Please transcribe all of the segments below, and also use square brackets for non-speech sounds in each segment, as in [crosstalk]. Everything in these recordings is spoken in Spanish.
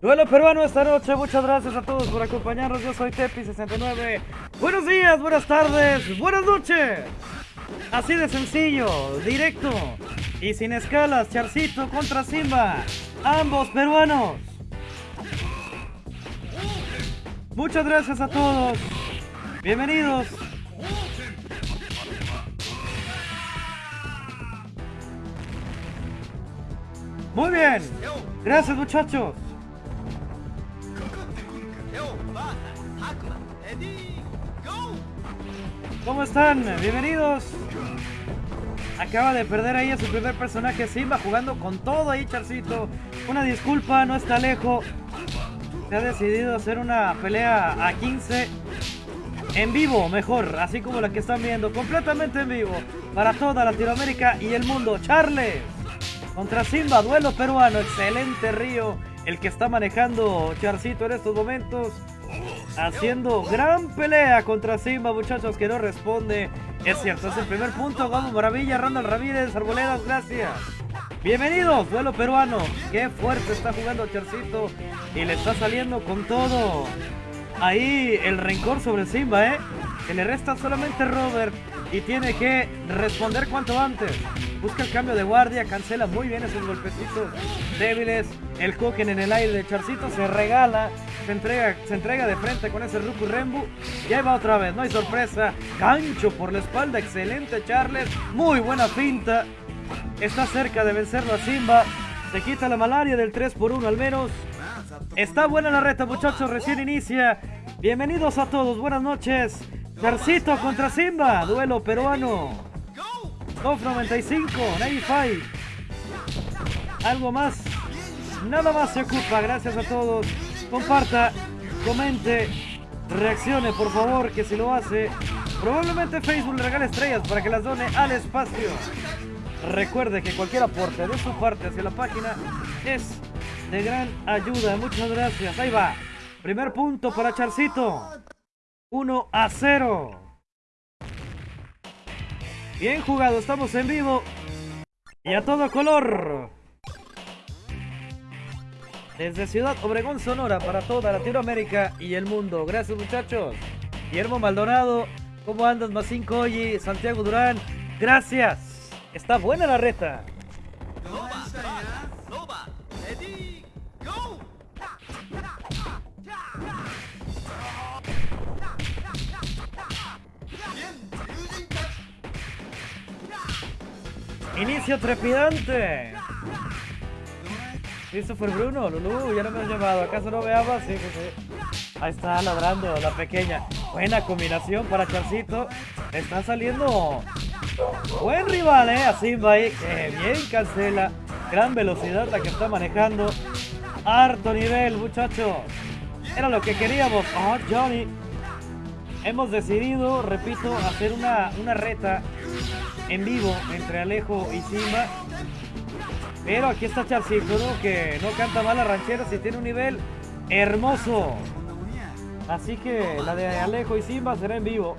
Duelo peruano esta noche, muchas gracias a todos por acompañarnos, yo soy Tepi69. Buenos días, buenas tardes, buenas noches. Así de sencillo, directo y sin escalas, Charcito contra Simba, ambos peruanos. Muchas gracias a todos, bienvenidos. Muy bien, gracias muchachos. ¿Cómo están? Bienvenidos. Acaba de perder ahí a su primer personaje Simba jugando con todo ahí Charcito. Una disculpa, no está lejos. Se ha decidido hacer una pelea a 15 en vivo, mejor, así como la que están viendo, completamente en vivo, para toda Latinoamérica y el mundo. Charles contra Simba, duelo peruano, excelente Río, el que está manejando Charcito en estos momentos haciendo gran pelea contra Simba, muchachos, que no responde. Es cierto, es el primer punto. Vamos, Maravilla, Randall Ramírez, Arboledas, gracias. Bienvenidos, duelo peruano. Qué fuerte está jugando Charcito y le está saliendo con todo. Ahí el rencor sobre Simba, ¿eh? Que le resta solamente Robert y tiene que responder cuanto antes. Busca el cambio de guardia, cancela muy bien esos golpecitos débiles. El Koken en el aire de Charcito se regala, se entrega, se entrega de frente con ese Ruku Rembu. Y ahí va otra vez, no hay sorpresa. Gancho por la espalda, excelente Charles. Muy buena pinta. Está cerca de vencerlo a Simba. Se quita la malaria del 3 por 1 al menos. Está buena la reta, muchachos, recién inicia. Bienvenidos a todos, buenas noches. Charcito contra Simba, duelo peruano. Top 95, 95. Algo más, nada más se ocupa. Gracias a todos. Comparta, comente, reaccione por favor, que si lo hace, probablemente Facebook le regale estrellas para que las done al espacio. Recuerde que cualquier aporte de su parte hacia la página es de gran ayuda. Muchas gracias. Ahí va. Primer punto para Charcito. 1 a 0. Bien jugado, estamos en vivo. Y a todo color. Desde Ciudad Obregón, Sonora, para toda Latinoamérica y el mundo. Gracias muchachos. Guillermo Maldonado, ¿cómo andas? Más 5 Santiago Durán, gracias. Está buena la reta. Inicio trepidante. Christopher Bruno, Lulu, ya no me has llamado. ¿Acaso no veamos? Sí, pues sí. Ahí está ladrando la pequeña. Buena combinación para Charcito. Está saliendo buen rival, ¿eh? A Simba ahí. Que bien cancela. Gran velocidad la que está manejando. Harto nivel, muchachos. Era lo que queríamos. Oh, Johnny. Hemos decidido, repito, hacer una, una reta en vivo entre Alejo y Simba. Pero aquí está Charcito, ¿no? Que no canta mal a ranchera si tiene un nivel hermoso. Así que la de Alejo y Simba será en vivo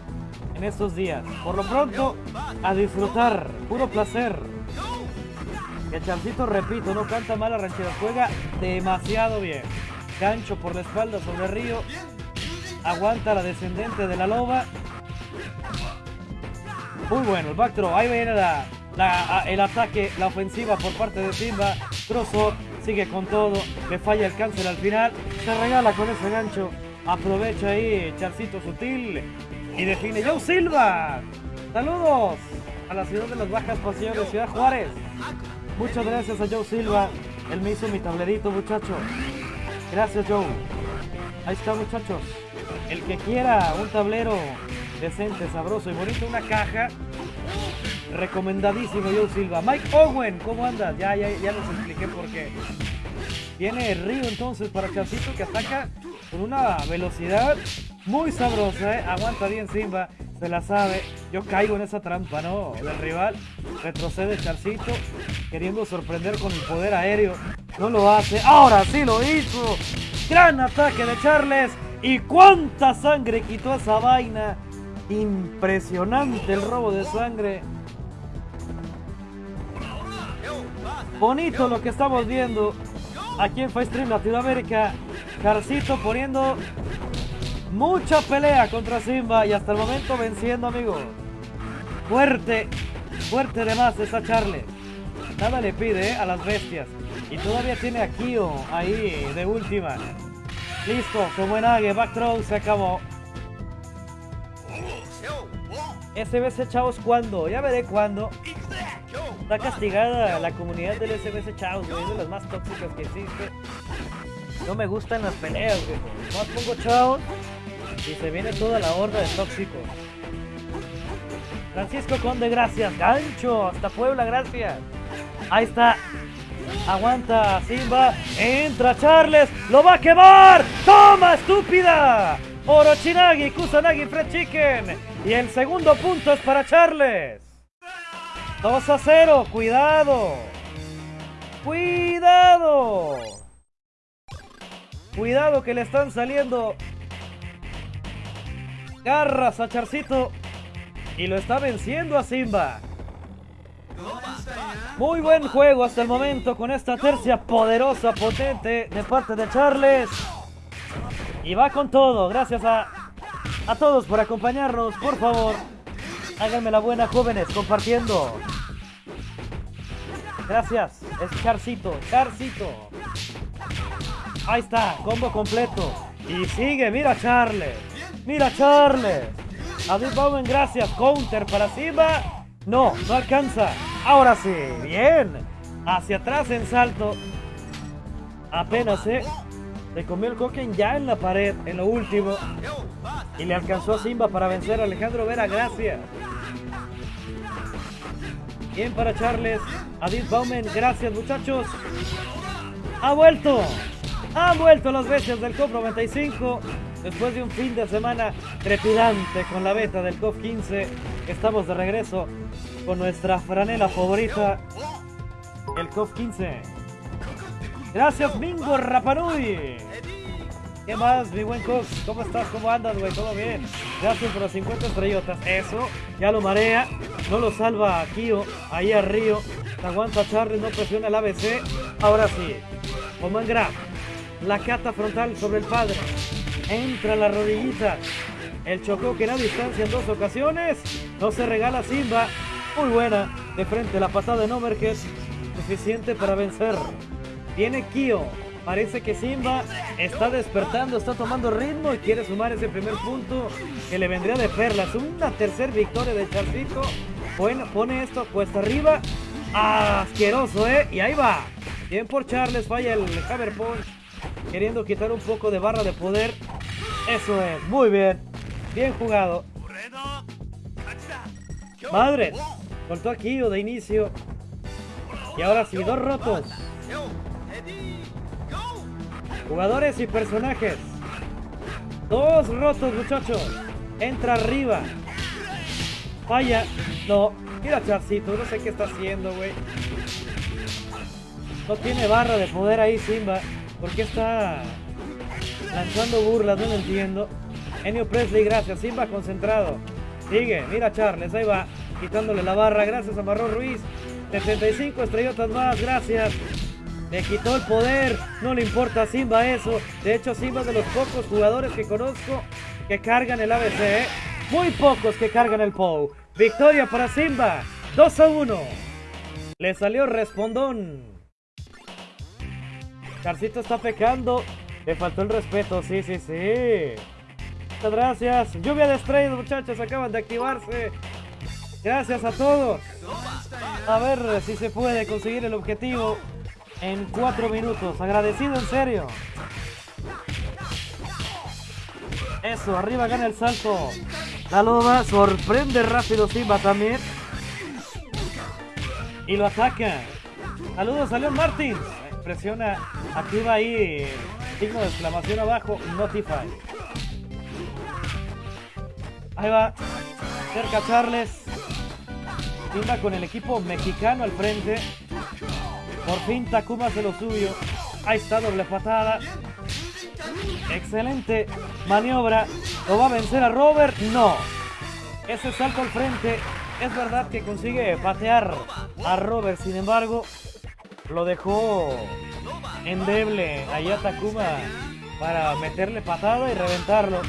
en estos días. Por lo pronto, a disfrutar. Puro placer. Que Charcito, repito, no canta mal a ranchera. Juega demasiado bien. Gancho por la espalda sobre Río. Aguanta la descendente de la loba. Muy bueno el backthrow. Ahí viene el ataque, la ofensiva por parte de Simba. Trozo sigue con todo. Le falla el cáncer al final. Se regala con ese gancho. Aprovecha ahí Charcito Sutil. Y define Joe Silva. Saludos a la ciudad de las bajas pasiones, Ciudad Juárez. Muchas gracias a Joe Silva. Él me hizo mi tablerito, muchachos. Gracias, Joe. Ahí está, muchachos. El que quiera un tablero decente, sabroso y bonito. Una caja. Recomendadísimo, Joe Silva. Mike Owen, ¿cómo andas? Ya, ya, ya les expliqué por qué. Tiene Río entonces para Charcito que ataca con una velocidad muy sabrosa. ¿eh? Aguanta bien Simba, se la sabe. Yo caigo en esa trampa, ¿no? Del rival. Retrocede Charcito, queriendo sorprender con el poder aéreo. No lo hace. Ahora sí lo hizo. Gran ataque de Charles. ¿Y cuánta sangre quitó esa vaina? Impresionante el robo de sangre. Bonito lo que estamos viendo. aquí en Stream Latinoamérica. Carcito poniendo mucha pelea contra Simba y hasta el momento venciendo, amigos. Fuerte, fuerte de más esa Charlie. Nada le pide ¿eh? a las bestias. Y todavía tiene a Kyo ahí de última. Listo, como en Age, back throw, se acabó. SBC Chavos, ¿cuándo? Ya veré cuándo. Está castigada la comunidad del SBC Chavos, güey. Es de las más tóxicas que existe. No me gustan las peleas, güey. Más pongo Chavos y se viene toda la horda de tóxicos. Francisco Conde, gracias. Gancho, hasta Puebla, gracias. Ahí está. Aguanta Simba. Entra Charles. Lo va a quemar. Toma, estúpida. Orochinagi, Kusanagi, Fred Chicken. Y el segundo punto es para Charles. 2 a 0. Cuidado. Cuidado. Cuidado que le están saliendo garras a Charcito. Y lo está venciendo a Simba. Muy buen juego hasta el momento con esta tercia poderosa, potente de parte de Charles. Y va con todo. Gracias a, a todos por acompañarnos. Por favor, háganme la buena, jóvenes, compartiendo. Gracias. Es Charcito, Charcito. Ahí está, combo completo. Y sigue, mira Charles. Mira Charles. David Bowman, gracias. Counter para Simba. No, no alcanza. Ahora sí, bien. Hacia atrás en salto. Apenas, ¿eh? Se comió el Koken ya en la pared, en lo último. Y le alcanzó a Simba para vencer a Alejandro Vera, gracias. Bien para Charles. Adit Baumen, gracias muchachos. Ha vuelto. Han vuelto las bestias del COP 95. Después de un fin de semana trepidante con la beta del COP 15. Estamos de regreso con nuestra franela favorita, el COF 15. Gracias, Mingo Rapanui. ¿Qué más, mi buen COF? ¿Cómo estás? ¿Cómo andas, güey? ¿Todo bien? Gracias por las 50 estrellotas. Eso, ya lo marea. No lo salva a Kio, ahí a Río. Aguanta Charlie, no presiona el ABC. Ahora sí. Oman Graf. La cata frontal sobre el padre. Entra la rodillita. El chocó que era distancia en dos ocasiones. No se regala Simba. Muy buena. De frente la patada de Overhead. Suficiente para vencer. Tiene Kyo. Parece que Simba está despertando, está tomando ritmo y quiere sumar ese primer punto que le vendría de perlas. Una tercera victoria de Charcito. Bueno, pone esto cuesta arriba. Asqueroso, ¿eh? Y ahí va. Bien por Charles, falla el Hammer Punch. Queriendo quitar un poco de barra de poder. Eso es, muy bien. Bien jugado. Madre, Cortó aquí de inicio. Y ahora sí, dos rotos. Jugadores y personajes. Dos rotos, muchachos. Entra arriba. Falla. No. Mira, Charcito. No sé qué está haciendo, güey. No tiene barra de poder ahí, Simba. ¿Por qué está lanzando burlas? No lo entiendo. Enio Presley, gracias. Simba concentrado. Sigue. Mira, Charles. Ahí va quitándole la barra. Gracias a Marrón Ruiz. 75 estrellotas más, gracias. Le quitó el poder, no le importa a Simba eso. De hecho, Simba es de los pocos jugadores que conozco que cargan el ABC. ¿eh? Muy pocos que cargan el POW. Victoria para Simba, 2 a 1. Le salió respondón. Carcito está pecando. Le faltó el respeto, sí, sí, sí. Muchas gracias. Lluvia de estrellas, muchachos, acaban de activarse. Gracias a todos. A ver si se puede conseguir el objetivo en cuatro minutos. Agradecido en serio. Eso, arriba gana el salto. La loba sorprende rápido Simba también. Y lo ataca. Saludos a Leon Martins. Presiona, activa ahí signo de exclamación abajo, Notify. Ahí va. Cerca Charles. Simba con el equipo mexicano al frente. Por fin Takuma hace lo suyo. Ahí está doble patada. Excelente maniobra. ¿Lo va a vencer a Robert? No. Ese salto al frente. Es verdad que consigue patear a Robert. Sin embargo, lo dejó endeble ahí a Takuma para meterle patada y reventarlo.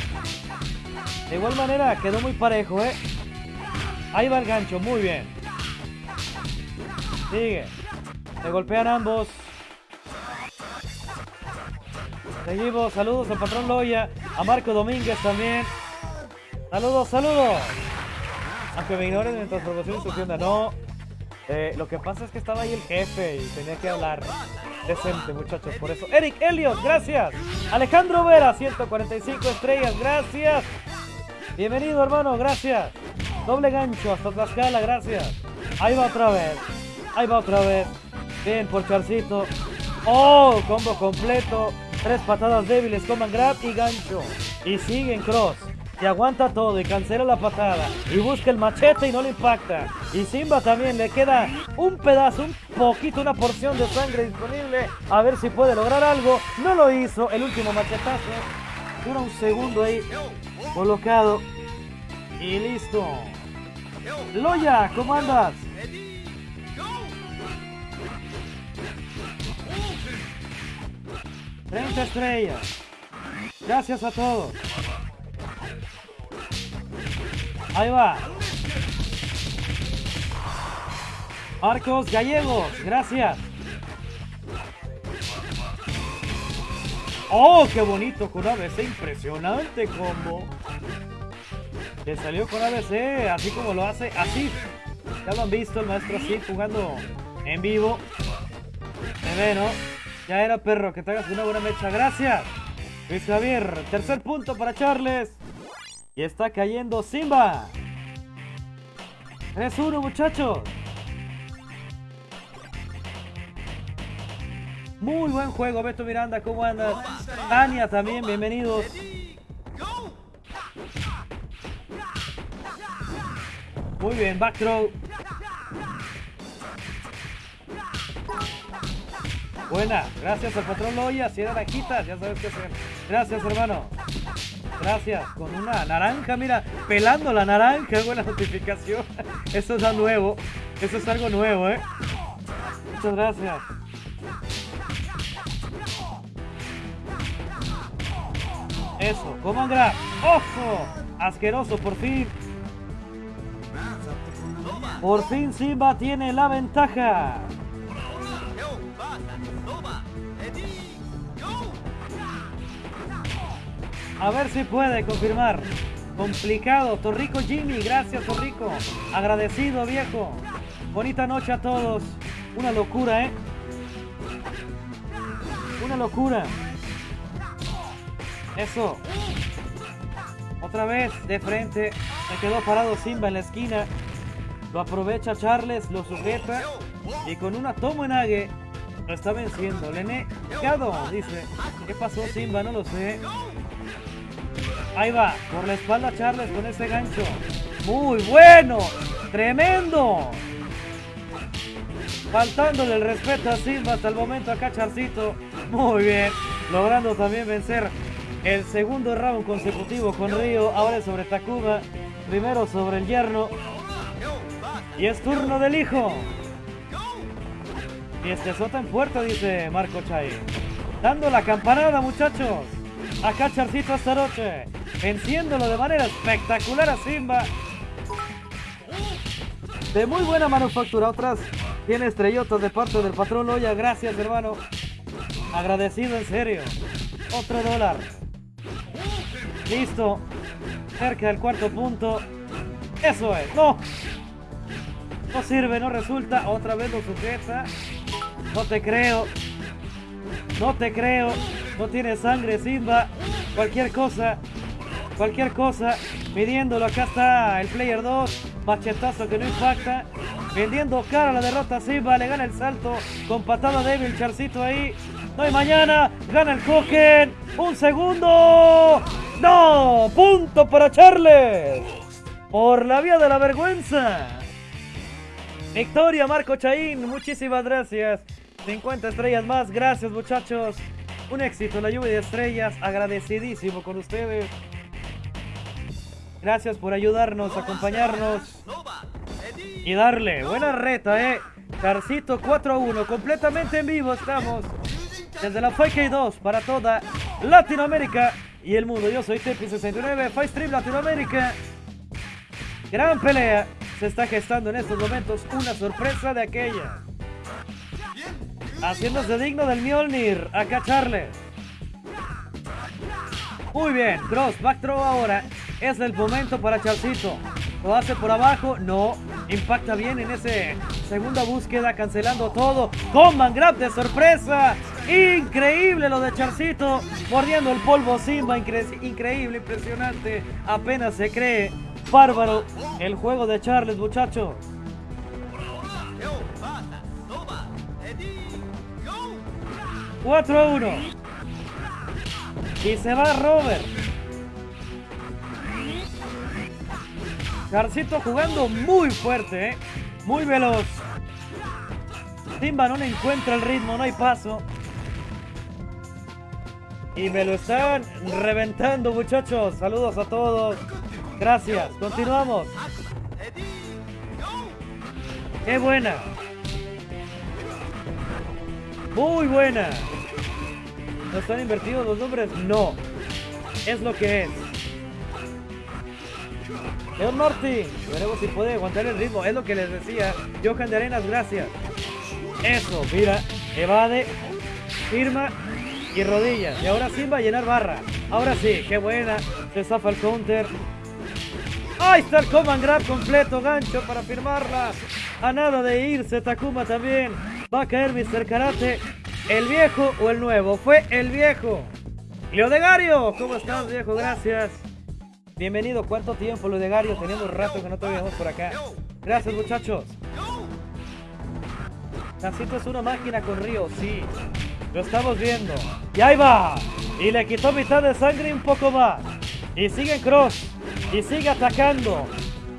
De igual manera quedó muy parejo, ¿eh? Ahí va el gancho, muy bien. Sigue. Se golpean ambos. Seguimos, saludos al patrón Loya, a Marco Domínguez también. Saludos, saludos. Aunque me ignoren en transformación su tienda, no. Eh, lo que pasa es que estaba ahí el jefe y tenía que hablar decente, muchachos. Por eso, Eric Elliot, gracias. Alejandro Vera, 145 estrellas, gracias. Bienvenido, hermano, gracias. Doble gancho hasta Tlaxcala, gracias. Ahí va otra vez. Ahí va otra vez. Bien por Charcito. Oh, combo completo. Tres patadas débiles, coman grab y gancho. Y sigue en cross. Y aguanta todo y cancela la patada. Y busca el machete y no le impacta. Y Simba también le queda un pedazo, un poquito, una porción de sangre disponible. A ver si puede lograr algo. No lo hizo. El último machetazo. Dura un segundo ahí. Colocado. Y listo. Loya, ¿cómo andas? 30 estrellas. Gracias a todos. Ahí va. Marcos Gallegos, gracias. Oh, qué bonito con ABC, impresionante combo. Que salió con ABC, así como lo hace, así. Ya lo han visto el maestro así jugando en vivo. Se ve, ¿no? Ya era perro, que te hagas una buena mecha. Gracias. Luis Javier, tercer punto para Charles. Y está cayendo Simba. 3-1 muchachos. Muy buen juego, Beto Miranda, ¿cómo andas? Tania también, bienvenidos. Muy bien, back throw. Buena, gracias al patrón Loya, si era quita, ya sabes qué hacer. Gracias hermano. Gracias, con una naranja, mira, pelando la naranja, [laughs] buena notificación. Eso es algo nuevo, eso es algo nuevo, eh. Muchas gracias. Eso, Command Grab. ¡Ojo! Asqueroso, por fin. Por fin Simba tiene la ventaja. A ver si puede confirmar. Complicado. Torrico Jimmy. Gracias, Torrico. Agradecido, viejo. Bonita noche a todos. Una locura, ¿eh? Una locura. Eso. Otra vez de frente. Se quedó parado Simba en la esquina. Lo aprovecha Charles, lo sujeta. Y con una toma en ague lo está venciendo. Le negado, dice. ¿Qué pasó Simba? No lo sé. Ahí va, por la espalda Charles con ese gancho. Muy bueno, tremendo. Faltándole el respeto a Simba hasta el momento acá Charcito. Muy bien, logrando también vencer el segundo round consecutivo con Río. Ahora es sobre Takuma, primero sobre el yerno. Y es turno del hijo. Y este sota en puerta, dice Marco Chay. Dando la campanada, muchachos. Acá Charcito esta noche. Venciéndolo de manera espectacular a Simba. De muy buena manufactura. Otras tiene estrellotas de parte del patrón Loya. Gracias, hermano. Agradecido en serio. Otro dólar. Listo. Cerca del cuarto punto. Eso es. No. No sirve, no resulta. Otra vez lo sujeta. No te creo. No te creo. No tiene sangre, Simba. Cualquier cosa. Cualquier cosa. Midiéndolo. Acá está el player 2. Machetazo que no impacta. Vendiendo cara la derrota Simba. Le gana el salto. Con patada débil. Charcito ahí. No hay mañana. Gana el Hoken. Un segundo. No. Punto para Charles. Por la vía de la vergüenza. Victoria Marco Chaín. Muchísimas gracias. 50 estrellas más. Gracias muchachos. Un éxito la lluvia de estrellas. Agradecidísimo con ustedes. Gracias por ayudarnos, acompañarnos. Y darle. Buena reta, eh. Carcito 4 a 1. Completamente en vivo estamos. desde la Fake 2 para toda Latinoamérica y el mundo. Yo soy Tepi69, Fight Stream Latinoamérica. Gran pelea. Se está gestando en estos momentos una sorpresa de aquella. Haciéndose digno del Mjolnir. Acá Charles. Muy bien, cross, back throw ahora. Es el momento para Charcito. Lo hace por abajo, no. Impacta bien en ese segunda búsqueda, cancelando todo. Comban grab de sorpresa. Increíble lo de Charcito. Mordiendo el polvo Simba. increíble, impresionante. Apenas se cree. Bárbaro el juego de Charles, muchachos. 4 a 1. Y se va Robert. Charcito jugando muy fuerte, ¿eh? muy veloz. Simba no encuentra el ritmo, no hay paso. Y me lo están reventando, muchachos. Saludos a todos. Gracias. Continuamos. ¡Qué buena! Muy buena. ¿No están invertidos los nombres? No. Es lo que es. Leon Martin. Veremos si puede aguantar el ritmo. Es lo que les decía. Johan de Arenas, gracias. Eso, mira. Evade. Firma. Y rodillas. Y ahora sí va a llenar barra. Ahora sí, qué buena. Se zafa el counter. Ahí está el command grab completo, gancho para firmarla. A nada de irse, Takuma también. Va a caer Mr. Karate. ¿El viejo o el nuevo? Fue el viejo. Leodegario, ¿cómo estás, viejo? Gracias. Bienvenido. ¿Cuánto tiempo, Leodegario? Tenemos rato que no te veíamos por acá. Gracias, muchachos. Tacito es una máquina con río, sí. Lo estamos viendo. Y ahí va. Y le quitó mitad de sangre y un poco más. Y sigue en cross. Y sigue atacando.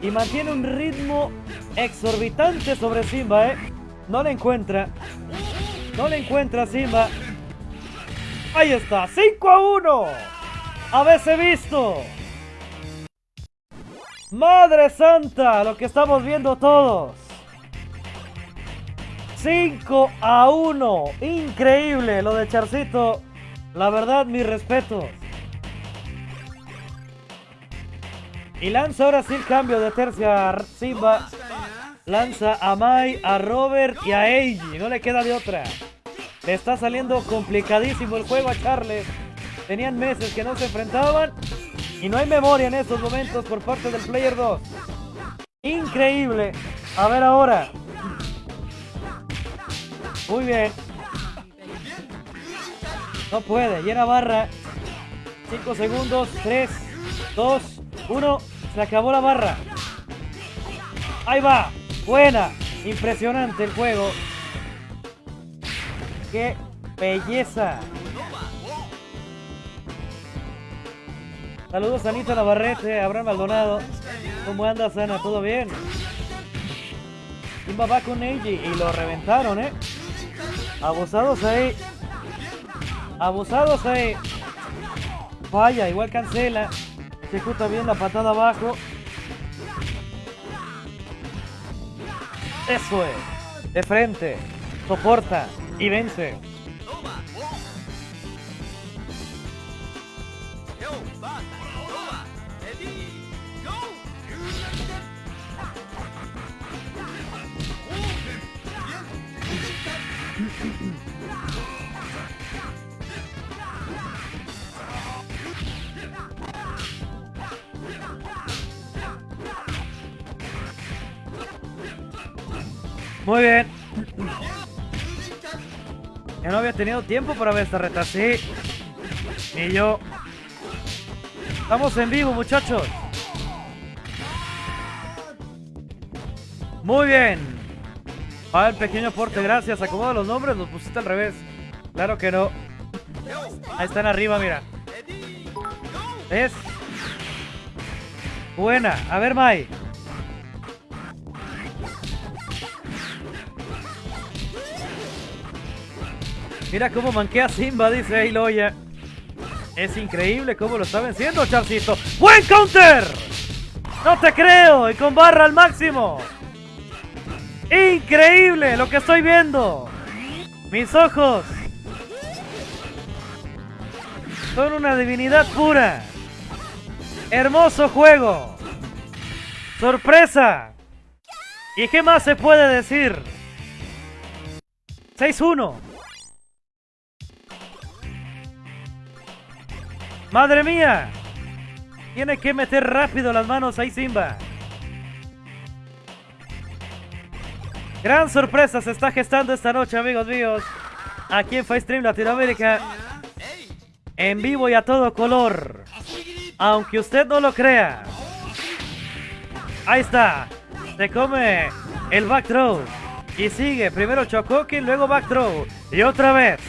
Y mantiene un ritmo exorbitante sobre Simba, ¿eh? No le encuentra. No le encuentra Simba. Ahí está. 5 a 1. A veces visto. Madre Santa. Lo que estamos viendo todos. 5 a 1. Increíble lo de Charcito. La verdad, mi respeto. Y lanza ahora sí el cambio de tercia Simba. Lanza a Mai, a Robert y a Eiji. No le queda de otra. Le está saliendo complicadísimo el juego a Charles. Tenían meses que no se enfrentaban. Y no hay memoria en estos momentos por parte del Player 2. Increíble. A ver ahora. Muy bien. No puede. Llena barra. 5 segundos. 3, 2, 1. Se acabó la barra. Ahí va. Buena. Impresionante el juego. ¡Qué belleza! Saludos a Anita Navarrete, Abraham Maldonado. ¿Cómo andas, Ana? ¿Todo bien? Simba va con Eiji y lo reventaron, ¿eh? Abusados ahí. Abusados ahí. Falla, igual cancela. Ejecuta bien la patada abajo. Eso es. De frente. Soporta. Y vence. Muy bien. Ya no había tenido tiempo para ver esta reta, sí. Y yo. Estamos en vivo, muchachos. Muy bien. Ah, el pequeño aporte, gracias. Acomoda los nombres, los pusiste al revés. Claro que no. Ahí están arriba, mira. ¿Ves? Buena. A ver, Mai. Mira cómo manquea Simba, dice Loya. Es increíble cómo lo está venciendo, Charcito. ¡Buen counter! ¡No te creo! Y con barra al máximo. ¡Increíble lo que estoy viendo! Mis ojos. Son una divinidad pura. Hermoso juego. Sorpresa. ¿Y qué más se puede decir? 6-1. Madre mía. Tiene que meter rápido las manos ahí Simba. Gran sorpresa se está gestando esta noche, amigos míos. Aquí en Stream Latinoamérica. En vivo y a todo color. Aunque usted no lo crea. Ahí está. Se come el back throw. Y sigue. Primero Chocokin, luego back throw. Y otra vez.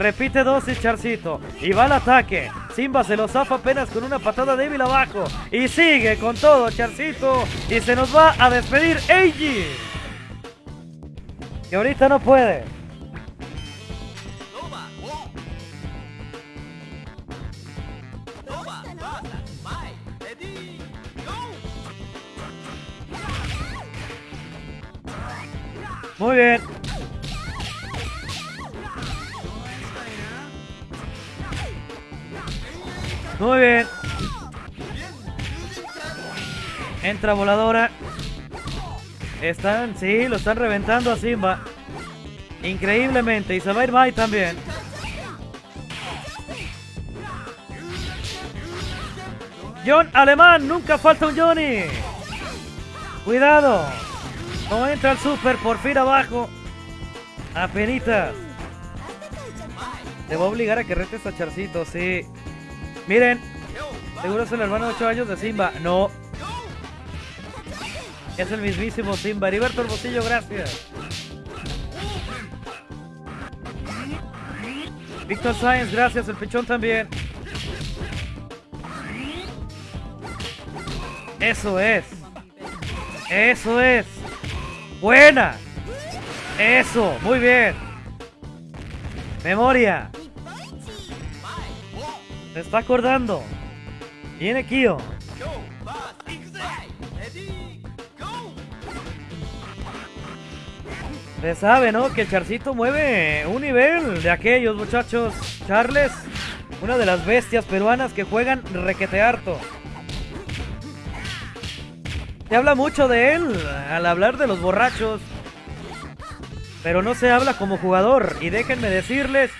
Repite dosis Charcito. Y va al ataque. Simba se lo zafa apenas con una patada débil abajo. Y sigue con todo Charcito. Y se nos va a despedir Eiji. Que ahorita no puede. Muy bien. Muy bien. Entra voladora. Están, sí, lo están reventando a Simba. Increíblemente. Y se va a ir Mai también. John Alemán, nunca falta un Johnny. Cuidado. No entra el super, por fin abajo. Apenitas. Te va a obligar a que retes a Charcito, sí. Miren. Seguro es el hermano de 8 años de Simba. No. Es el mismísimo Simba. Heriberto Hermosillo, gracias. Víctor Sáenz, gracias. El pechón también. Eso es. Eso es. Buena. Eso. Muy bien. Memoria. Se está acordando. Viene Kyo. Se sabe, ¿no? Que Charcito mueve un nivel de aquellos muchachos. Charles, una de las bestias peruanas que juegan requete harto. Se habla mucho de él al hablar de los borrachos. Pero no se habla como jugador. Y déjenme decirles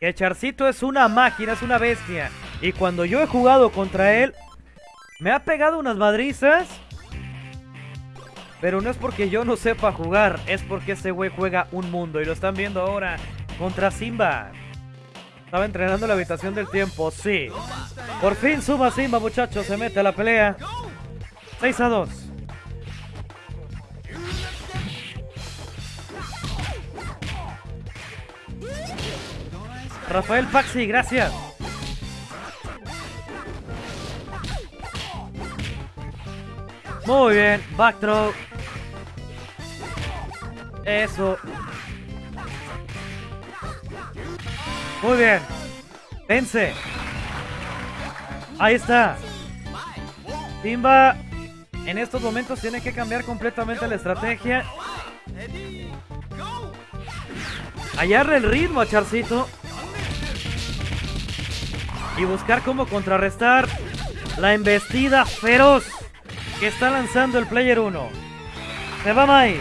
que Charcito es una máquina, es una bestia. Y cuando yo he jugado contra él, me ha pegado unas madrizas pero no es porque yo no sepa jugar, es porque ese güey juega un mundo. Y lo están viendo ahora contra Simba. Estaba entrenando la habitación del tiempo, sí. Por fin suma Simba, muchachos. Se mete a la pelea. 6 a 2. Rafael Paxi, gracias. Muy bien, backthrow. Eso. Muy bien. Vence. Ahí está. Simba en estos momentos tiene que cambiar completamente la estrategia. Hallarle el ritmo Charcito. Y buscar cómo contrarrestar la embestida feroz que está lanzando el Player 1. Se va Mai.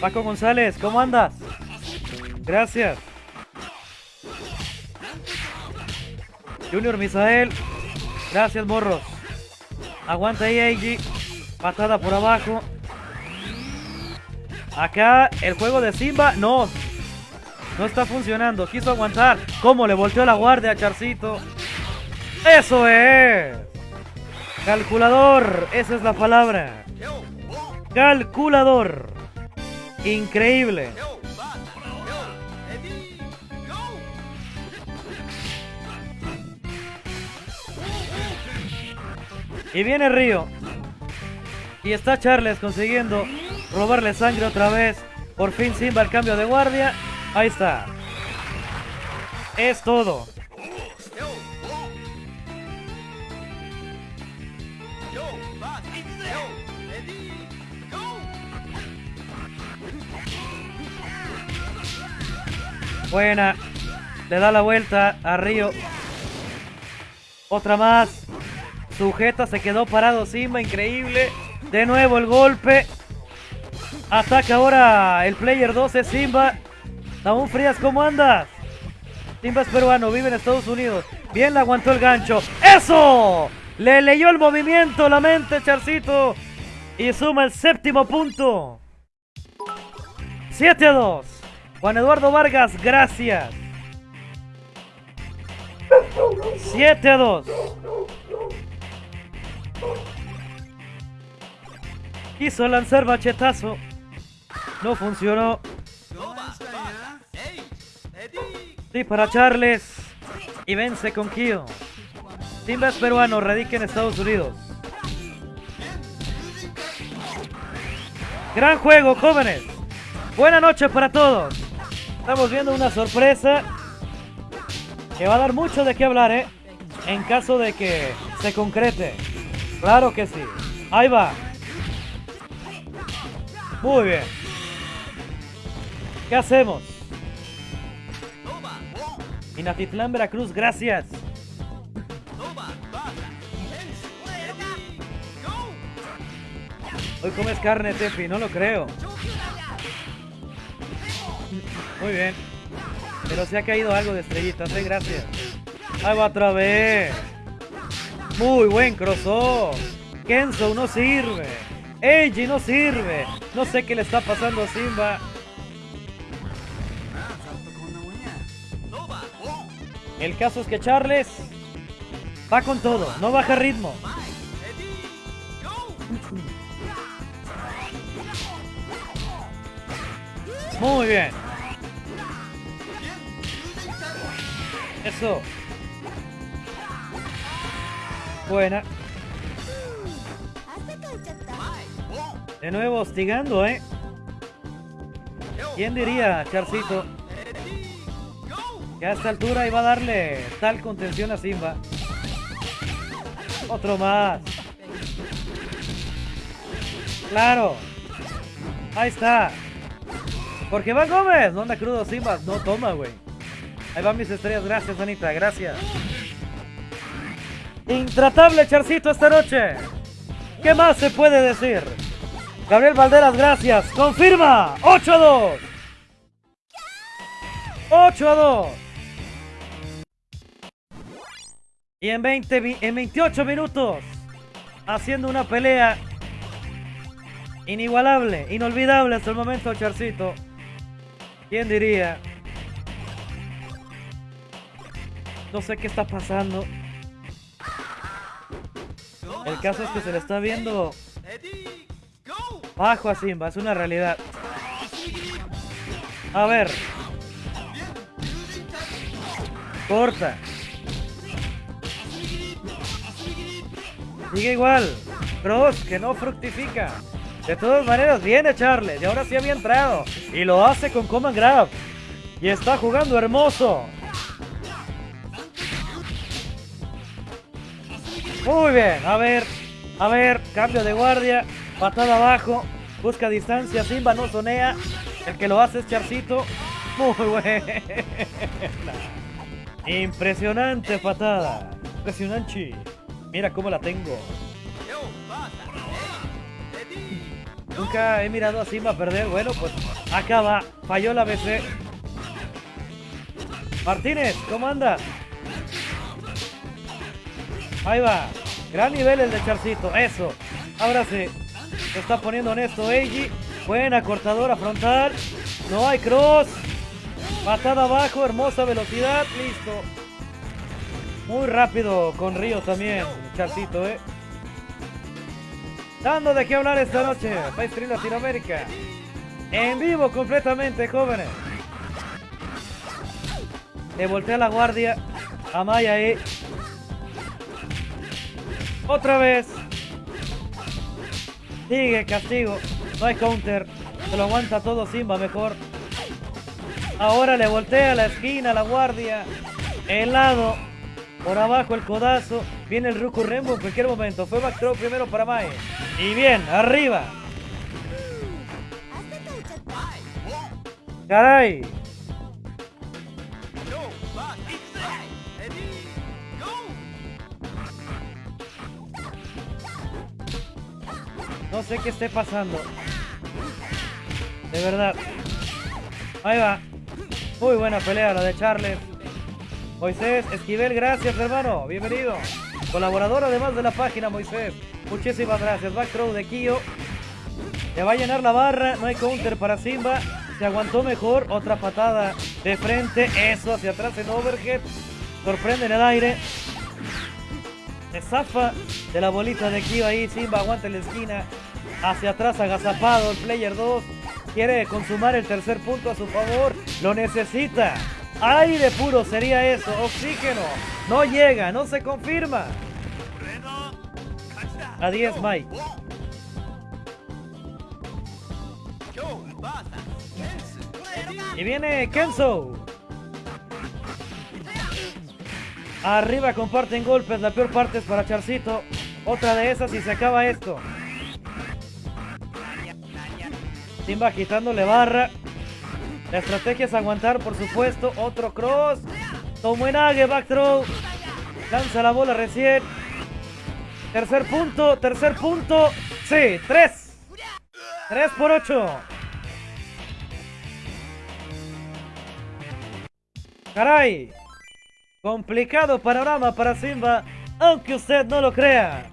Paco González, ¿cómo andas? Gracias. Junior Misael. Gracias, morros. Aguanta ahí. Patada por abajo. Acá el juego de Simba. No. No está funcionando. Quiso aguantar. ¿Cómo le volteó la guardia a Charcito? ¡Eso es! Calculador. Esa es la palabra. Calculador. Increíble. Y viene Río. Y está Charles consiguiendo robarle sangre otra vez. Por fin Simba el cambio de guardia. Ahí está. Es todo. Buena. Le da la vuelta a Río. Otra más. Sujeta, se quedó parado Simba, increíble. De nuevo el golpe. Ataca ahora el player 12, Simba. Aún Frías, ¿cómo andas? Simba es peruano, vive en Estados Unidos. Bien le aguantó el gancho. ¡Eso! Le leyó el movimiento, la mente, Charcito. Y suma el séptimo punto. 7 a 2. Juan Eduardo Vargas, gracias. 7 a 2. Quiso lanzar bachetazo. No funcionó. Sí, para Charles. Y vence con Kyo. Simba es peruano, radica en Estados Unidos. Gran juego, jóvenes. Buenas noches para todos. Estamos viendo una sorpresa que va a dar mucho de qué hablar, ¿eh? En caso de que se concrete. Claro que sí. Ahí va. Muy bien. ¿Qué hacemos? Inatitlán, Veracruz, gracias. Hoy comes carne, Tefi, no lo creo. Muy bien. Pero se ha caído algo de estrellitas, eh, gracias. Ahí va otra vez. Muy buen crossover. Kenzo no sirve. Eiji no sirve. No sé qué le está pasando a Simba. El caso es que Charles va con todo, no baja ritmo. Muy bien. Eso. Buena. De nuevo hostigando, ¿eh? ¿Quién diría, Charcito? Que a esta altura iba a darle tal contención a Simba. Otro más. Claro. Ahí está. Porque va Gómez. No anda crudo Simba. No toma, güey. Ahí van mis estrellas. Gracias, Anita. Gracias. Intratable Charcito esta noche. ¿Qué más se puede decir? Gabriel Valderas, gracias. Confirma. 8 a 2. 8 a 2. Y en, 20, en 28 minutos, haciendo una pelea inigualable, inolvidable hasta el momento, Charcito. ¿Quién diría? No sé qué está pasando. El caso es que se le está viendo bajo a Simba, es una realidad. A ver. Corta. Sigue igual. Cross, que no fructifica. De todas maneras, viene Charles. Y ahora sí había entrado. Y lo hace con Command Grab. Y está jugando hermoso. Muy bien. A ver. A ver. Cambio de guardia. Patada abajo. Busca distancia. Simba no sonea. El que lo hace es Charcito. Muy buena. Impresionante patada. Impresionante. Mira cómo la tengo. Nunca he mirado a Simba perder. Bueno, pues acaba. Falló la BC. Martínez, ¿cómo anda? Ahí va. Gran nivel el de Charcito. Eso. Ahora sí. Se está poniendo honesto Eiji. Buena cortadora frontal. No hay cross. Patada abajo. Hermosa velocidad. Listo. Muy rápido con Río también, Charcito, ¿eh? Dando de qué hablar esta noche, Stream Latinoamérica. En vivo completamente, jóvenes. Le voltea la guardia a Maya ahí. Otra vez. Sigue castigo. No hay counter. Se lo aguanta todo Simba mejor. Ahora le voltea la esquina, la guardia. El lado. Por abajo el codazo. Viene el Ruku Rembo en cualquier momento. Fue backthrow primero para Mae. Y bien, arriba. Caray. No sé qué esté pasando. De verdad. Ahí va. Muy buena pelea la de Charles. Moisés Esquivel, gracias hermano. Bienvenido. Colaborador además de la página, Moisés. Muchísimas gracias. Back throw de Kio. Le va a llenar la barra. No hay counter para Simba. Se aguantó mejor. Otra patada de frente. Eso hacia atrás en overhead. Sorprende en el aire. Se zafa de la bolita de Kio ahí. Simba aguanta en la esquina. Hacia atrás agazapado. El player 2 quiere consumar el tercer punto a su favor. Lo necesita. Aire puro sería eso. Oxígeno. No llega. No se confirma. A 10 Mike. Y viene Kenzo. Arriba comparten golpes. La peor parte es para Charcito. Otra de esas y se acaba esto. Simba quitándole barra. La estrategia es aguantar, por supuesto. Otro cross. Tomuenage, back throw. Lanza la bola recién. Tercer punto, tercer punto. Sí, tres. Tres por ocho. Caray. Complicado panorama para Simba, aunque usted no lo crea.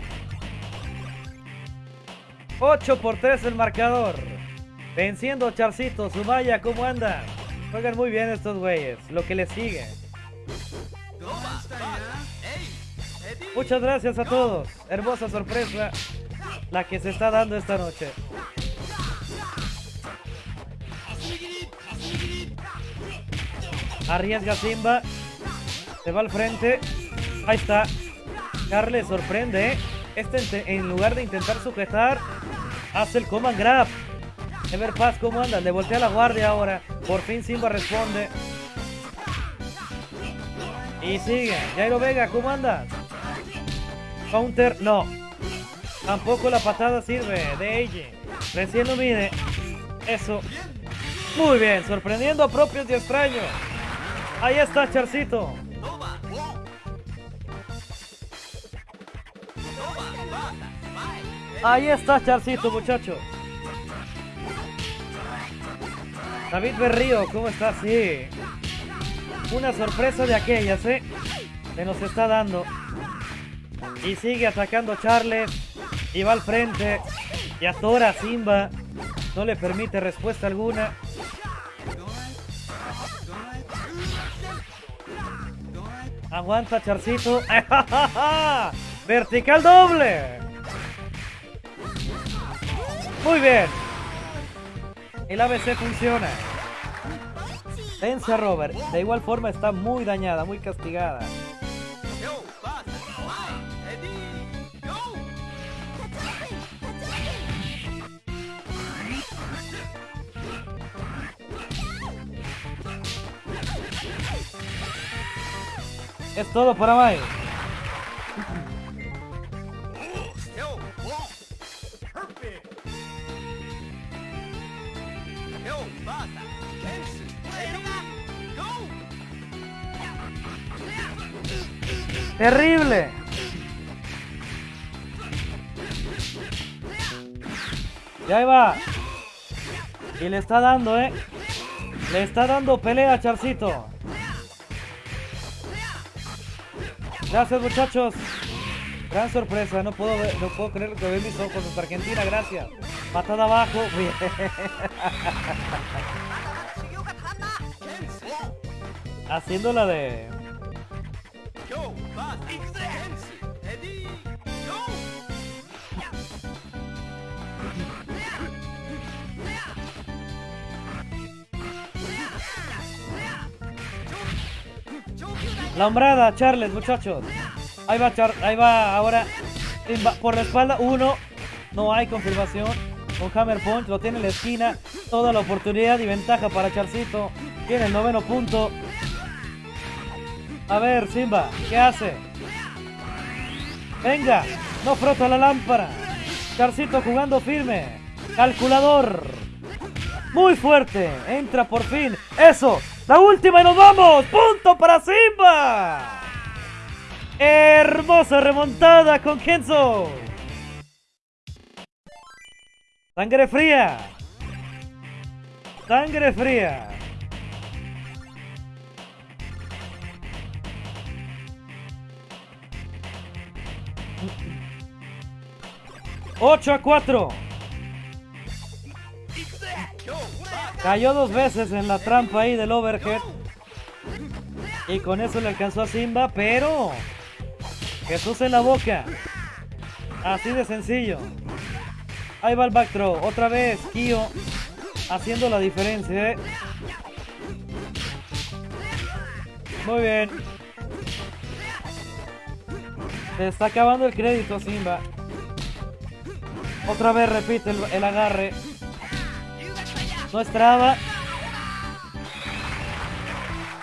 8 por 3 el marcador. Venciendo Charcito, Sumaya, ¿cómo anda? Juegan muy bien estos güeyes, lo que les sigue. Muchas gracias a todos. Hermosa sorpresa la que se está dando esta noche. Arriesga Simba. Se va al frente. Ahí está. Carles sorprende. Este en lugar de intentar sujetar, hace el command grab. Ever Paz, ¿cómo anda? Le voltea la guardia ahora. Por fin Simba responde. Y sigue. Jairo Vega, ¿cómo anda? Counter, no. Tampoco la patada sirve de ella. Recién lo mide. Eso. Muy bien, sorprendiendo a propios y extraños. Ahí está Charcito. Ahí está Charcito, muchachos. David Berrío, ¿cómo estás? Sí. Una sorpresa de aquellas, ¿eh? Se nos está dando. Y sigue atacando Charles. Y va al frente. Y atora a Simba. No le permite respuesta alguna. Aguanta Charcito. [laughs] Vertical doble. Muy bien. El ABC funciona. Vence a Robert. De igual forma está muy dañada, muy castigada. Es todo para Mai. Terrible. Y ahí va. Y le está dando, ¿eh? Le está dando pelea Charcito. Gracias, muchachos. Gran sorpresa. No puedo, no puedo creer lo que ven mis ojos. Hasta Argentina, gracias. Patada abajo. Bien. [laughs] Haciendo la de... La hombrada, Charles, muchachos. Ahí va, Char ahí va ahora. Por la espalda, uno. No hay confirmación. Con Hammer Punch, lo tiene en la esquina. Toda la oportunidad y ventaja para Charcito. Tiene el noveno punto. A ver, Simba, ¿qué hace? Venga, no frota la lámpara. Charcito jugando firme. Calculador. Muy fuerte. Entra por fin. Eso. La última y nos vamos. Punto para Simba. Hermosa remontada con Kenzo. Sangre fría. Sangre fría. ¡8 a 4! Cayó dos veces en la trampa ahí del overhead. Y con eso le alcanzó a Simba, pero... Jesús en la boca. Así de sencillo. Ahí va el back throw. Otra vez, Kyo haciendo la diferencia. ¿eh? Muy bien. Se está acabando el crédito, Simba. Otra vez repite el, agarre. No esperaba.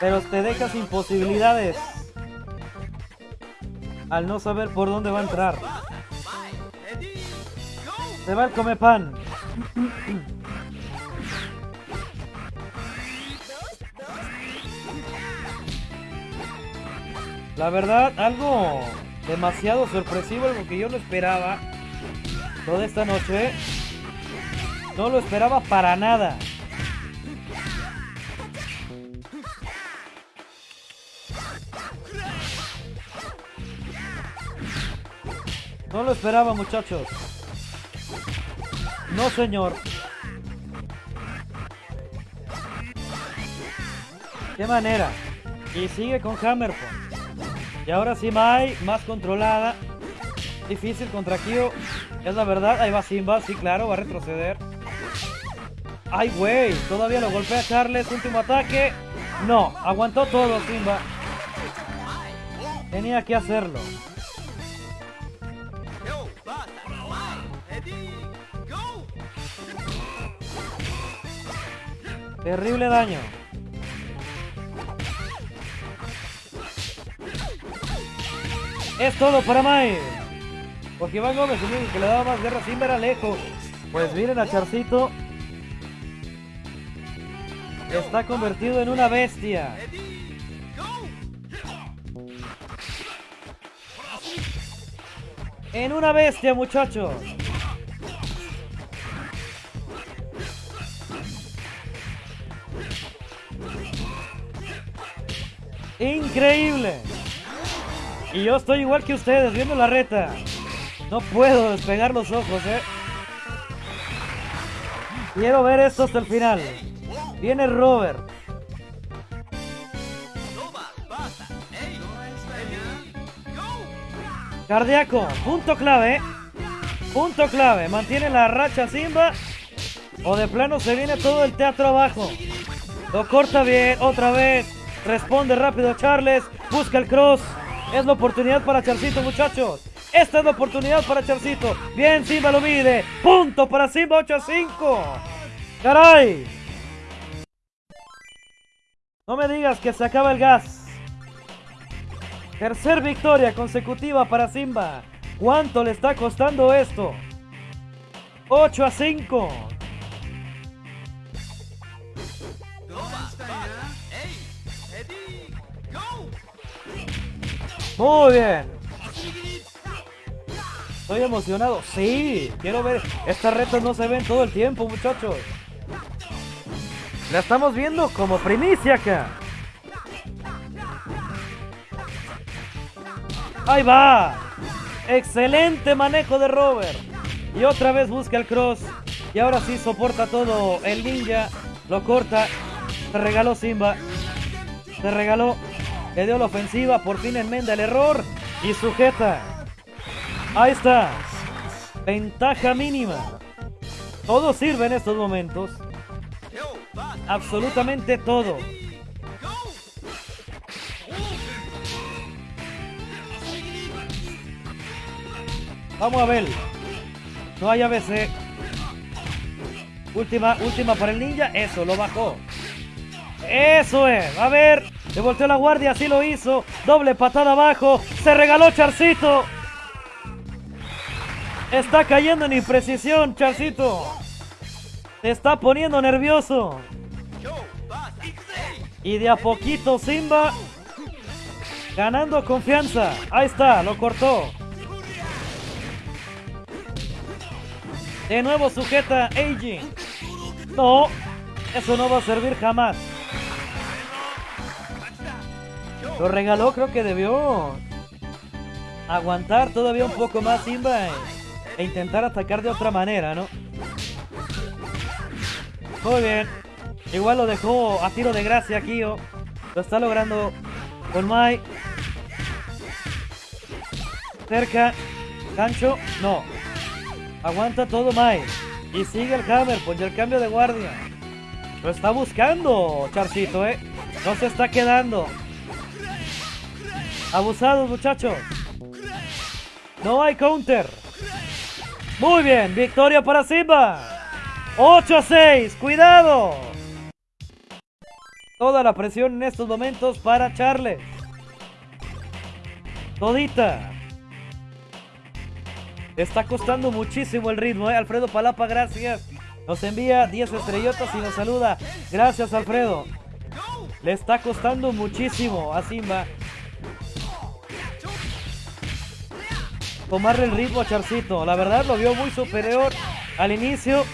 Pero te deja sin posibilidades. Al no saber por dónde va a entrar. Se va el come pan. La verdad, algo demasiado sorpresivo, algo que yo no esperaba toda esta noche. No lo esperaba para nada. No lo esperaba, muchachos. No, señor. Qué manera. Y sigue con Hammer Y ahora sí Mai, más controlada. Difícil contra Kyo. Es la verdad. Ahí va Simba. Sí, claro, va a retroceder. Ay, güey. Todavía lo golpea Charles. Último ataque. No, aguantó todo Simba. Tenía que hacerlo. Terrible daño. Es todo para Mai. Porque Iván Gómez, que le daba más guerra sin ver a lejos. Pues miren a Charcito. Está convertido en una bestia. En una bestia, muchachos. Increíble. Y yo estoy igual que ustedes, viendo la reta. No puedo despegar los ojos, eh. Quiero ver esto hasta el final. Viene Robert. Cardíaco, punto clave. Punto clave. Mantiene la racha Simba. O de plano se viene todo el teatro abajo. Lo corta bien, otra vez. Responde rápido Charles. Busca el cross. Es la oportunidad para Charcito, muchachos. Esta es la oportunidad para Charcito. Bien, Simba lo mide. Punto para Simba 8 a 5. ¡Caray! No me digas que se acaba el gas. Tercer victoria consecutiva para Simba. ¿Cuánto le está costando esto? 8 a 5. Muy bien. Estoy emocionado. Sí, quiero ver. Estas retas no se ven todo el tiempo, muchachos. La estamos viendo como primicia acá. Ahí va. Excelente manejo de Robert. Y otra vez busca el cross. Y ahora sí soporta todo el ninja. Lo corta. Se regaló Simba. Se regaló le dio la ofensiva, por fin enmenda el error y sujeta. Ahí está. Ventaja mínima. Todo sirve en estos momentos. Absolutamente todo. Vamos a ver. No hay ABC. Última, última para el ninja. Eso, lo bajó. Eso es. A ver. Le volteó la guardia, así lo hizo. Doble patada abajo. Se regaló Charcito. Está cayendo en imprecisión, Charcito. Se está poniendo nervioso. Y de a poquito Simba ganando confianza. Ahí está, lo cortó. De nuevo sujeta Eiji. No, eso no va a servir jamás. Lo regaló, creo que debió aguantar todavía un poco más Simba e intentar atacar de otra manera, ¿no? Muy bien. Igual lo dejó a tiro de gracia Kyo. Lo está logrando con Mai. Cerca. Gancho. No. Aguanta todo Mai. Y sigue el Hammer por el cambio de guardia. Lo está buscando Charcito, ¿eh? No se está quedando. Abusados, muchachos. No hay counter. Muy bien, victoria para Simba. 8 a 6, cuidado. Toda la presión en estos momentos para Charles. Todita. Está costando muchísimo el ritmo, ¿eh? Alfredo Palapa, gracias. Nos envía 10 estrellotas y nos saluda. Gracias, Alfredo. Le está costando muchísimo a Simba tomarle el ritmo a Charcito. La verdad lo vio muy superior al inicio.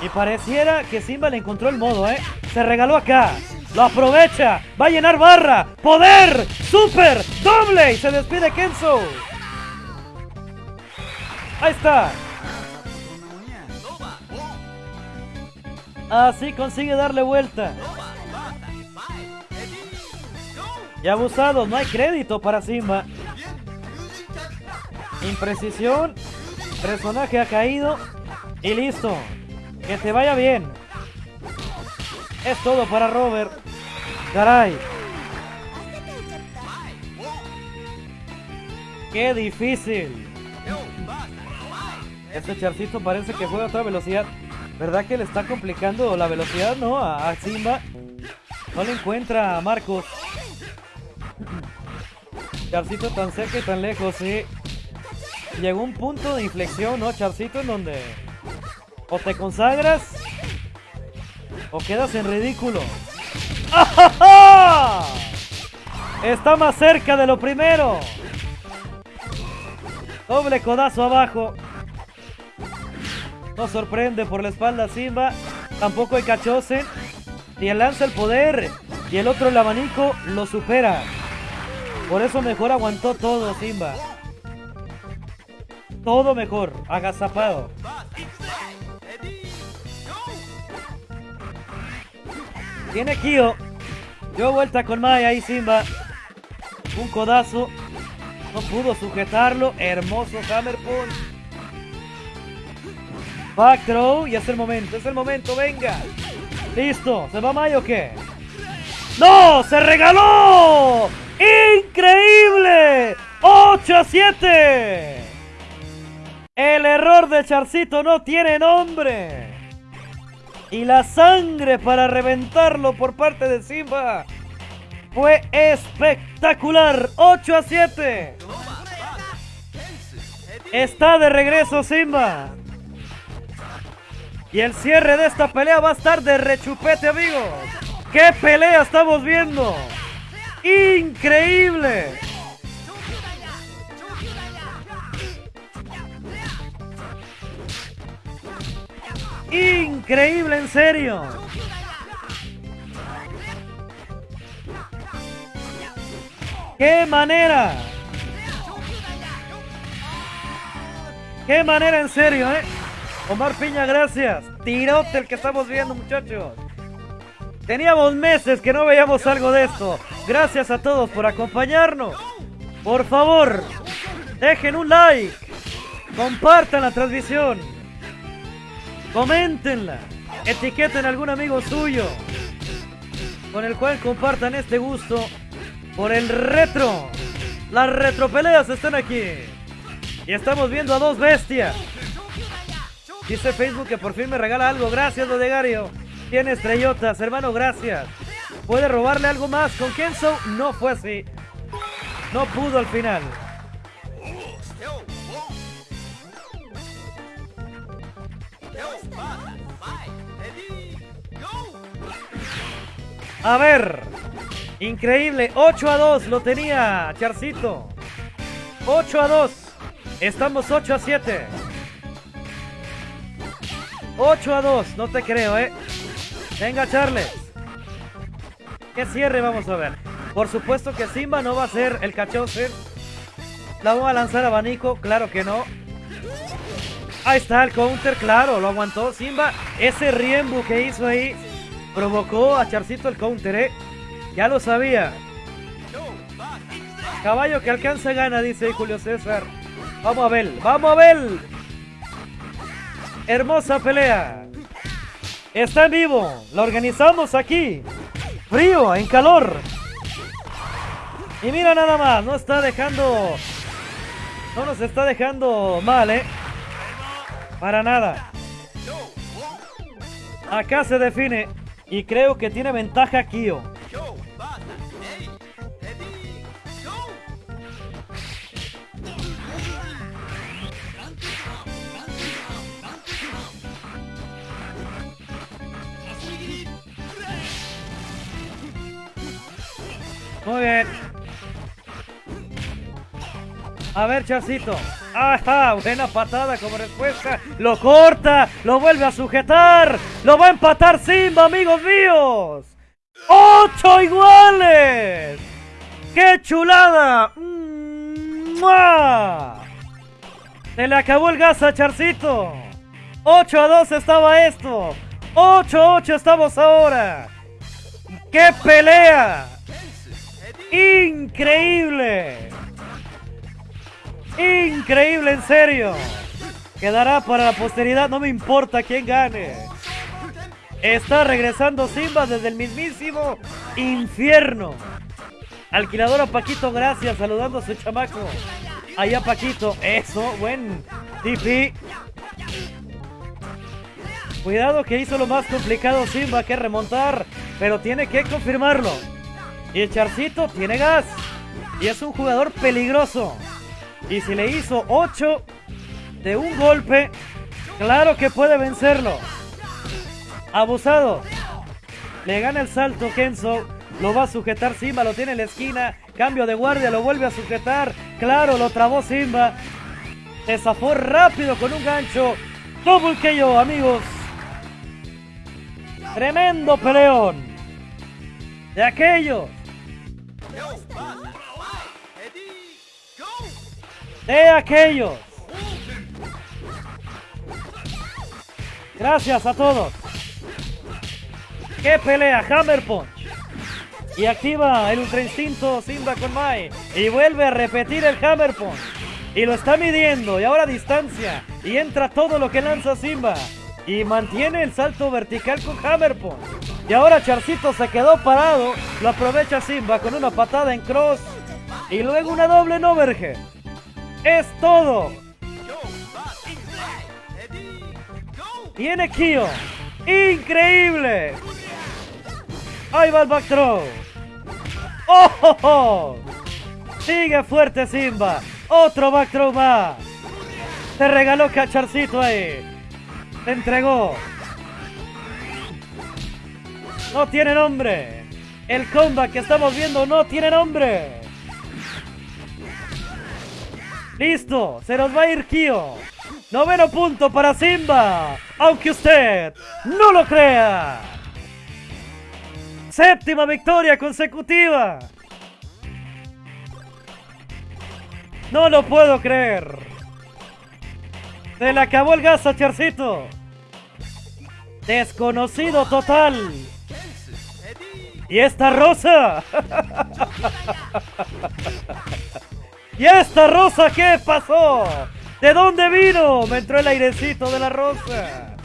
Y pareciera que Simba le encontró el modo, ¿eh? Se regaló acá. Lo aprovecha. Va a llenar barra. Poder. Super. Doble. Y se despide Kenzo. Ahí está. Así consigue darle vuelta. Y abusado, no hay crédito para Simba. Imprecisión. Personaje ha caído. Y listo. Que te vaya bien. Es todo para Robert. Caray. Qué difícil. Este charcito parece que juega a otra velocidad. ¿Verdad que le está complicando la velocidad, no? A, Simba. No le encuentra a Marcos. Charcito tan cerca y tan lejos, sí llegó un punto de inflexión, ¿no, Charcito? En donde o te consagras o quedas en ridículo. Está más cerca de lo primero. Doble codazo abajo. No sorprende por la espalda Simba. Tampoco hay cachosen. Y el lanza el poder. Y el otro el abanico lo supera. Por eso mejor aguantó todo Simba todo mejor, agazapado. Tiene Kyo. Dio vuelta con Mai ahí Simba. Un codazo. No pudo sujetarlo. Hermoso Hammer Punch. Back throw. Y es el momento. Es el momento. Venga. Listo. ¿Se va Mai o qué? ¡No! ¡Se regaló! ¡Increíble! ¡8 a 7! El error de Charcito no tiene nombre. Y la sangre para reventarlo por parte de Simba fue espectacular. 8 a 7. Está de regreso Simba. Y el cierre de esta pelea va a estar de rechupete, amigos. ¡Qué pelea estamos viendo! ¡Increíble! Increíble, en serio. ¡Qué manera! ¡Qué manera, en serio, eh! Omar Piña, gracias. Tirote el que estamos viendo, muchachos. Teníamos meses que no veíamos algo de esto. Gracias a todos por acompañarnos. Por favor, dejen un like. Compartan la transmisión. Coméntenla. Etiqueten a algún amigo suyo con el cual compartan este gusto por el retro. Las retropeleas están aquí. Y estamos viendo a dos bestias. Dice Facebook que por fin me regala algo. Gracias, Lodegario. Tiene estrellotas, hermano, gracias. ¿Puede robarle algo más con Kenzo? No fue así. No pudo al final. A ver. Increíble. 8 a 2 lo tenía Charcito. 8 a 2. Estamos 8 a 7. 8 a 2. No te creo, ¿eh? Venga, Charles. ¿Qué cierre vamos a ver? Por supuesto que Simba no va a ser el cachocer. La vamos a lanzar abanico. Claro que no. Ahí está el counter, claro, lo aguantó Simba. Ese Riembu que hizo ahí provocó a Charcito el counter, ¿eh? Ya lo sabía. Caballo que alcanza gana, dice Julio César. Vamos a ver, vamos a ver. Hermosa pelea. Está en vivo. La organizamos aquí. Frío, en calor. Y mira nada más, no está dejando... No nos está dejando mal, ¿eh? Para nada. Acá se define. Y creo que tiene ventaja Kyo. Muy bien. A ver, Charcito. Ajá, buena patada como respuesta. Lo corta, lo vuelve a sujetar. Lo va a empatar Simba, amigos míos. ¡Ocho iguales! ¡Qué chulada! Se le acabó el gas a Charcito. 8 a 2 estaba esto. 8 a 8 estamos ahora. ¡Qué pelea! Increíble. Increíble, en serio. Quedará para la posteridad, no me importa quién gane. Está regresando Simba desde el mismísimo infierno. Alquiladora Paquito, gracias, saludando a su chamaco. Allá Paquito, eso, buen TP. Cuidado que hizo lo más complicado Simba que remontar, pero tiene que confirmarlo. Y el Charcito tiene gas. Y es un jugador peligroso. Y si le hizo 8 de un golpe, claro que puede vencerlo. Abusado. Le gana el salto Kenzo. Lo va a sujetar Simba, lo tiene en la esquina. Cambio de guardia, lo vuelve a sujetar. Claro, lo trabó Simba. Se zafó rápido con un gancho. Double KO, amigos. Tremendo peleón. De aquellos de aquellos. Gracias a todos. ¡Qué pelea! Hammer Punch. Y activa el Ultra Instinto Simba con Mai. Y vuelve a repetir el Hammer Punch. Y lo está midiendo. Y ahora distancia. Y entra todo lo que lanza Simba. Y mantiene el salto vertical con Hammer Punch. Y ahora Charcito se quedó parado. Lo aprovecha Simba con una patada en cross. Y luego una doble en overhead. Es todo. Tiene Kyo. Increíble. Ahí va el back throw. ¡Oh! Sigue fuerte Simba. Otro back throw más. Se regaló Cacharcito ahí. Se entregó. No tiene nombre. El combat que estamos viendo no tiene nombre. Listo, se nos va a ir Kyo. Noveno punto para Simba. Aunque usted no lo crea. Séptima victoria consecutiva. No lo puedo creer. Se le acabó el gas a Charcito. Desconocido total. ¿Y esta rosa? [laughs] ¿Y esta rosa qué pasó? ¿De dónde vino? Me entró el airecito de la rosa.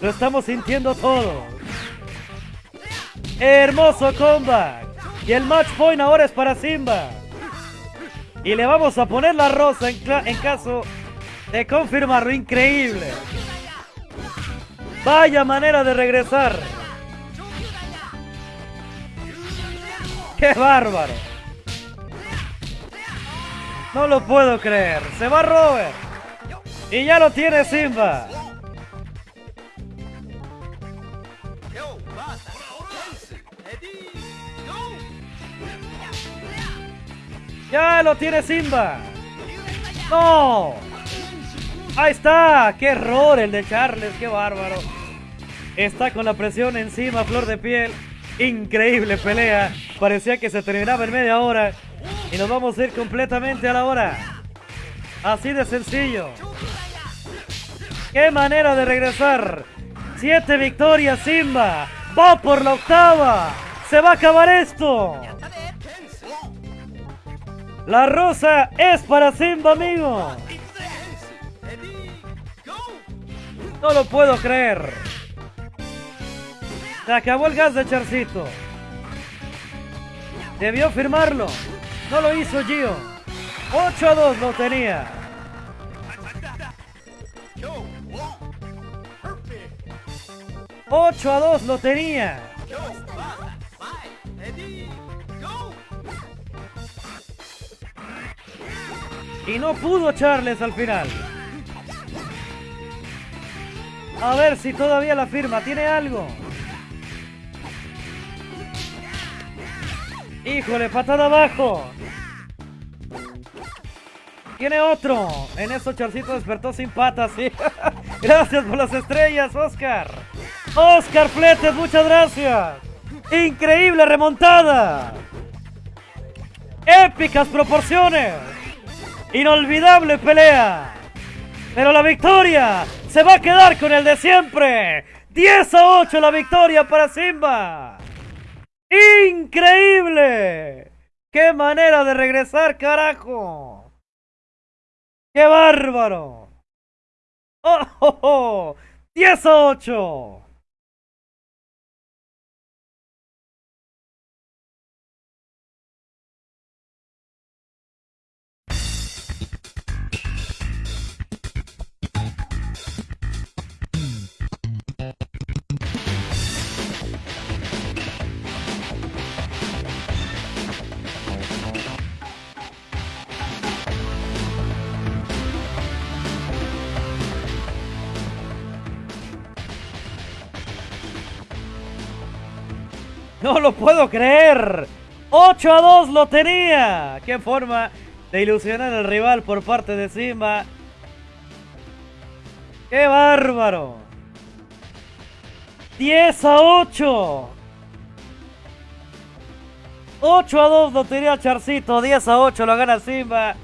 Lo estamos sintiendo todo. Hermoso comeback. Y el match point ahora es para Simba. Y le vamos a poner la rosa en, en caso de confirmarlo. Increíble. Vaya manera de regresar. ¡Qué bárbaro! No lo puedo creer. Se va Robert. Y ya lo tiene Simba. Ya lo tiene Simba. No. Ahí está. Qué error el de Charles. Qué bárbaro. Está con la presión encima, flor de piel. Increíble pelea. Parecía que se terminaba en media hora. Y nos vamos a ir completamente a la hora. Así de sencillo. ¡Qué manera de regresar! Siete victorias Simba. Va por la octava. Se va a acabar esto. La rosa es para Simba, amigo. No lo puedo creer. Se acabó el gas de Charcito. Debió firmarlo. No lo hizo Gio. 8 a 2 lo tenía. ¡8 a 2 lo tenía! Y no pudo Charles al final. A ver si todavía la firma. ¿Tiene algo? Híjole, patada abajo. Tiene otro. En eso Charcito despertó sin patas, sí. [laughs] gracias por las estrellas, Oscar. Oscar Fletes, muchas gracias. Increíble remontada. Épicas proporciones. Inolvidable pelea. Pero la victoria se va a quedar con el de siempre. 10 a 8 la victoria para Simba. ¡Increíble! ¡Qué manera de regresar, carajo! ¡Qué bárbaro! ¡Oh, oh, oh! 10 a 8! [laughs] No lo puedo creer. 8 a 2 lo tenía. Qué forma de ilusionar al rival por parte de Simba. ¡Qué bárbaro! 10 a 8. 8 a 2 lo tenía Charcito. 10 a 8 lo gana Simba.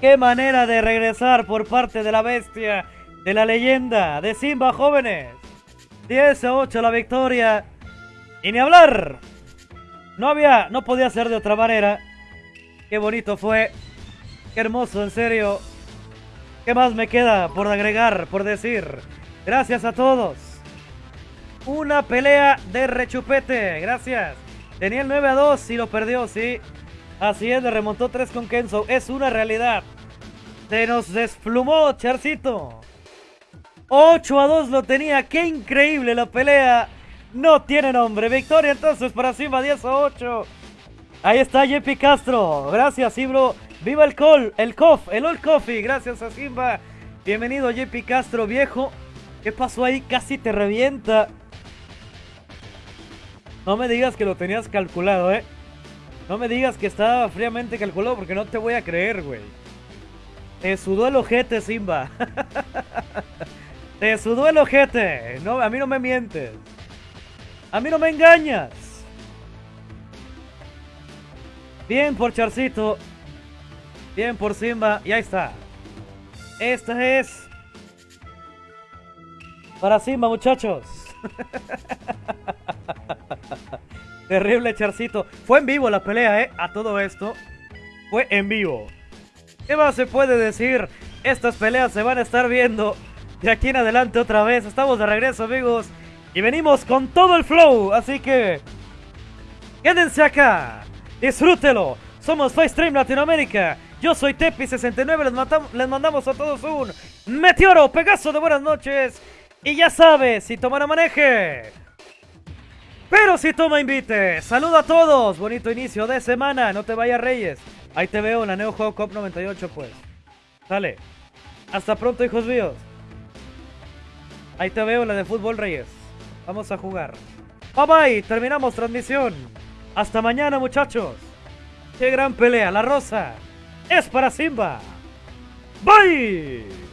Qué manera de regresar por parte de la bestia, de la leyenda, de Simba jóvenes. 10 a 8 la victoria. Y ni hablar. No había, no podía ser de otra manera. Qué bonito fue. Qué hermoso, en serio. ¿Qué más me queda por agregar, por decir? Gracias a todos. Una pelea de rechupete. Gracias. Tenía el 9 a 2 y lo perdió, sí. Así es, le remontó 3 con Kenzo. Es una realidad. Se nos desplumó, Charcito. 8 a 2 lo tenía. Qué increíble la pelea no tiene nombre. Victoria entonces para Simba 10 a 8. Ahí está JP Castro. Gracias, Ibro. Viva el col, el cof, el old coffee. Gracias a Simba. Bienvenido JP Castro, viejo. ¿Qué pasó ahí? Casi te revienta. No me digas que lo tenías calculado, ¿eh? No me digas que estaba fríamente calculado porque no te voy a creer, güey. Te sudó el ojete, Simba. [laughs] te sudó el ojete. No, a mí no me mientes. A mí no me engañas. Bien por Charcito. Bien por Simba. Y ahí está. Esta es... Para Simba, muchachos. [laughs] Terrible Charcito. Fue en vivo la pelea, ¿eh? A todo esto. Fue en vivo. ¿Qué más se puede decir? Estas peleas se van a estar viendo de aquí en adelante otra vez. Estamos de regreso, amigos. Y venimos con todo el flow, así que... Quédense acá, disfrútelo. Somos FaceStream Latinoamérica. Yo soy Tepi69, les, mandamos a todos un meteoro, Pegaso de buenas noches. Y ya sabes, si toma maneje. Pero si toma invite. Saludo a todos. Bonito inicio de semana. No te vayas Reyes. Ahí te veo en la Neo Geo Cop 98 pues. Sale. Hasta pronto hijos míos. Ahí te veo la de Fútbol Reyes. Vamos a jugar. Bye bye, terminamos transmisión. Hasta mañana muchachos. Qué gran pelea, la rosa. es para Simba. Bye.